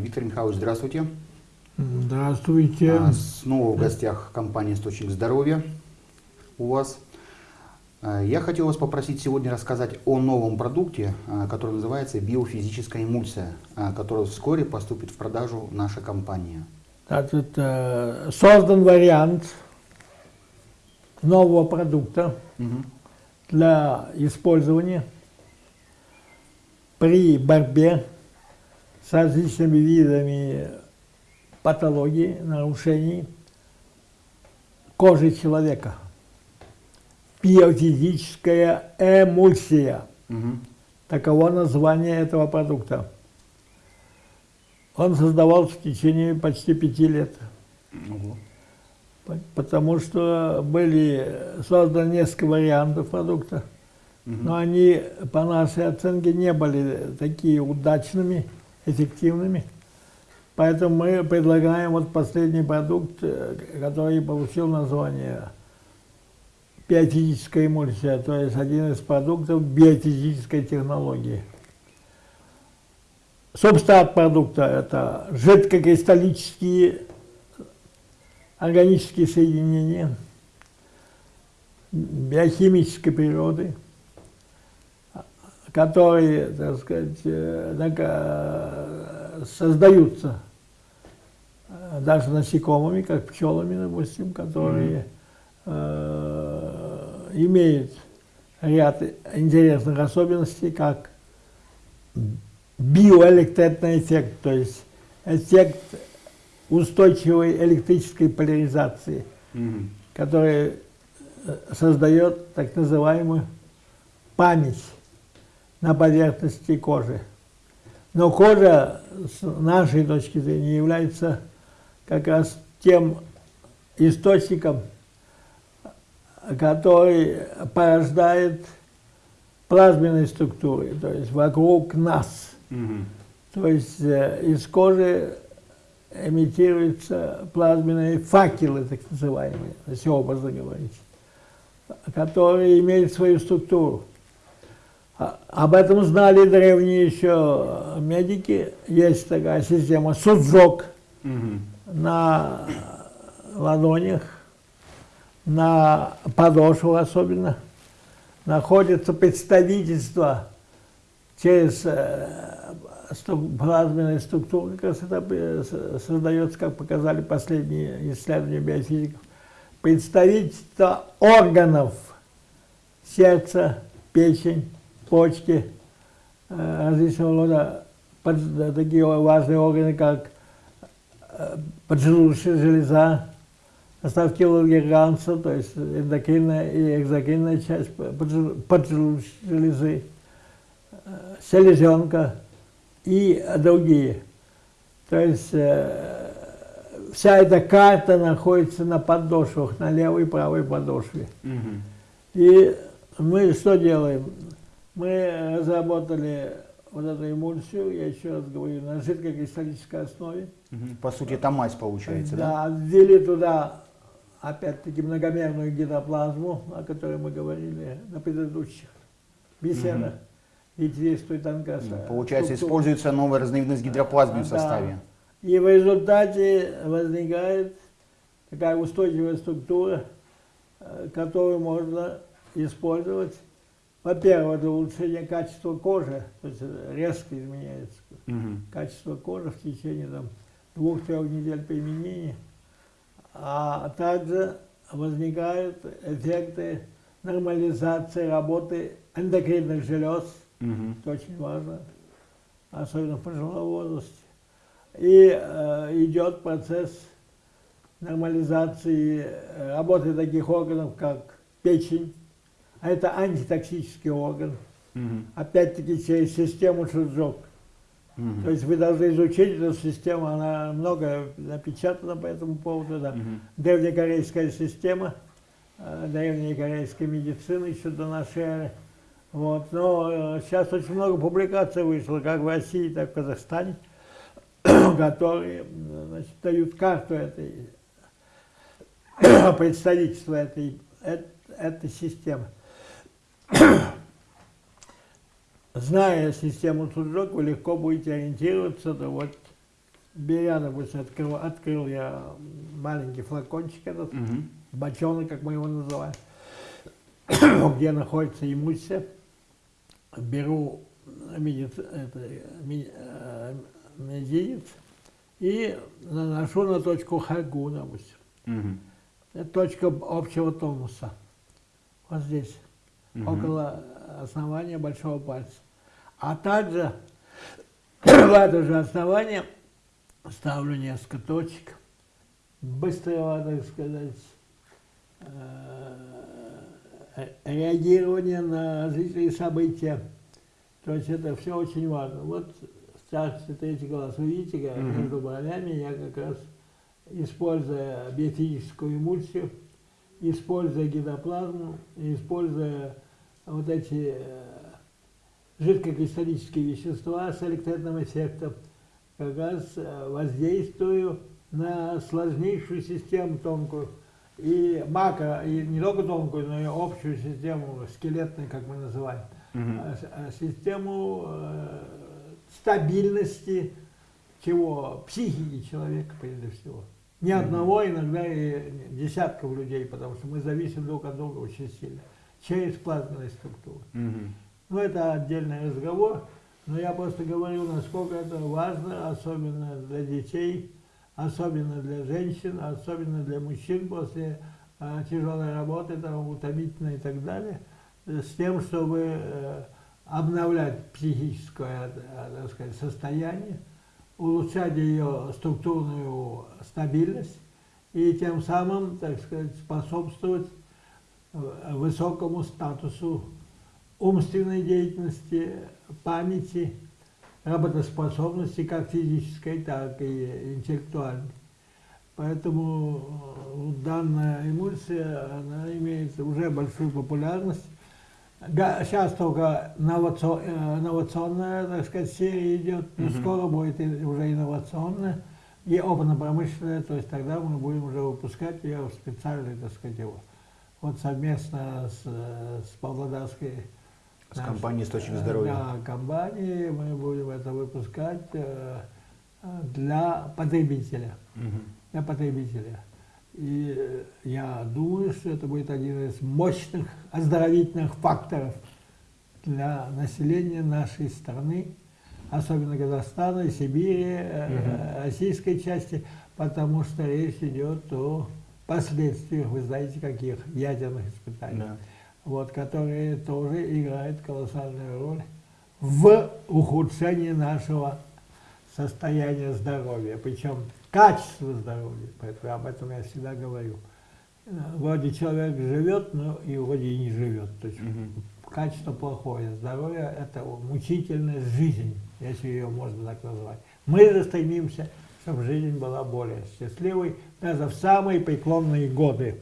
Виктор Михайлович, здравствуйте. Здравствуйте. А, снова в гостях компания «Источник здоровья» у вас. А, я хотел вас попросить сегодня рассказать о новом продукте, а, который называется биофизическая эмульсия, который вскоре поступит в продажу наша компания. Значит, э, создан вариант нового продукта угу. для использования при борьбе с различными видами патологий, нарушений кожи человека. Биофизическая эмульсия. Угу. Таково название этого продукта. Он создавался в течение почти пяти лет. Угу. Потому что были созданы несколько вариантов продукта. Угу. Но они, по нашей оценке, не были такие удачными, эффективными. Поэтому мы предлагаем вот последний продукт, э, который получил название биофизическая эмульсия, то есть один из продуктов биофизической технологии. Субстрат продукта – это жидкокристаллические органические соединения биохимической природы, которые, так сказать, э, э, создаются даже насекомыми, как пчелами, допустим, которые э, имеют ряд интересных особенностей, как биоэлектритный эффект, то есть эффект устойчивой электрической поляризации, mm -hmm. который э, создает так называемую память на поверхности кожи. Но кожа, с нашей точки зрения, является как раз тем источником, который порождает плазменные структуры, то есть вокруг нас. Угу. То есть э, из кожи эмитируются плазменные факелы, так называемые, если образно говорить, которые имеют свою структуру. А, об этом знали древние еще медики. Есть такая система. Суджок. Угу на ладонях, на подошву особенно, находится представительство через э, плазменные структуры, как раз это э, создается, как показали последние исследования биофизиков, представительство органов сердца, печень, почки, различного рода такие важные органы, как поджелудочная железа, остатки лангерганца, то есть эндокринная и экзокринная часть поджелудочной железы, селезенка и другие. То есть вся эта карта находится на подошвах, на левой и правой подошве. Угу. И мы что делаем? Мы разработали вот эту эмульсию, я еще раз говорю, на жидкокристаллической основе. По сути, это мазь получается, да? Да, ввели туда, опять-таки, многомерную гидроплазму, о которой мы говорили на предыдущих беседах. Угу. Ветвистую тонкость. Ну, получается, структуру. используется новая разновидность гидроплазмы в составе. И в результате возникает такая устойчивая структура, э, которую можно использовать во-первых, для улучшения качества кожи, то есть резко изменяется угу. качество кожи в течение двух-трех недель применения, а также возникают эффекты нормализации работы эндокринных желез, угу. это очень важно, особенно в пожилом возрасте. И э, идет процесс нормализации работы таких органов, как печень, это антитоксический орган. Угу. Опять-таки через систему Шуджок. Угу. То есть вы должны изучить эту систему, она много напечатана по этому поводу. Да. Угу. Древнекорейская система, э, древняя корейская медицина еще до нашей эры. Вот. Но э, сейчас очень много публикаций вышло, как в России, так и в Казахстане, которые значит, дают карту этой представительства этой, этой, этой системы. Зная систему Суджок, вы легко будете ориентироваться, то вот беря, допустим, открыл, открыл я маленький флакончик этот, Мгм. бочонок, как мы его называем, где находится эмульсия, беру медиц, это, э, мизинец и наношу на точку хагу, допустим. Мгм. Это точка общего тонуса. Вот здесь, Мгм. около основания большого пальца. А также в это же основание ставлю несколько точек быстрого, так сказать, э, реагирования на различные события. То есть это все очень важно. Вот старший третий вы видите, как между бровями я как раз, используя биофизическую эмульсию, используя гидроплазму, используя вот эти э, жидкокристаллические вещества с электрическим эффектом, как раз э, воздействую на сложнейшую систему тонкую, и макро, и не только тонкую, но и общую систему, скелетную, как мы называем, с- а, систему э, стабильности чего? Психики человека, прежде всего. Не одного, иногда и десятков людей, потому что мы зависим друг от друга очень сильно, через плазменные структуры. Мгм. Ну, это отдельный разговор, но я просто говорю, насколько это важно, особенно для детей, особенно для женщин, особенно для мужчин после э, тяжелой работы, там, утомительной и так далее, с тем, чтобы э, обновлять психическое э, так сказать, состояние, улучшать ее структурную стабильность и тем самым, так сказать, способствовать э, высокому статусу умственной деятельности, памяти, работоспособности как физической, так и интеллектуальной. Поэтому э, данная эмульсия, она имеет уже большую популярность. Сейчас только новацо- э, инновационная, так сказать, серия идет, но Мгм. скоро будет уже инновационная и опытно-промышленная, то есть тогда мы будем уже выпускать ее в специальной, так сказать, его. Вот совместно с, э, с Павлодарской С Наш- компанией «Источник э, здоровья». Да, компании мы будем это выпускать для потребителя. Мгм. Для потребителя. И я думаю, что это будет один из мощных оздоровительных факторов для населения нашей страны, особенно Казахстана, Сибири, Мгм. российской части, потому что речь идет о последствиях, вы знаете, каких ядерных испытаний Да. вот, которые тоже играют колоссальную роль в ухудшении нашего состояния здоровья, причем качества здоровья, поэтому об этом я всегда говорю. Вроде человек живет, но и вроде и не живет. То есть Мгм. качество плохое, здоровье – это мучительная жизнь, если ее можно так назвать. Мы же стремимся, чтобы жизнь была более счастливой, даже в самые преклонные годы.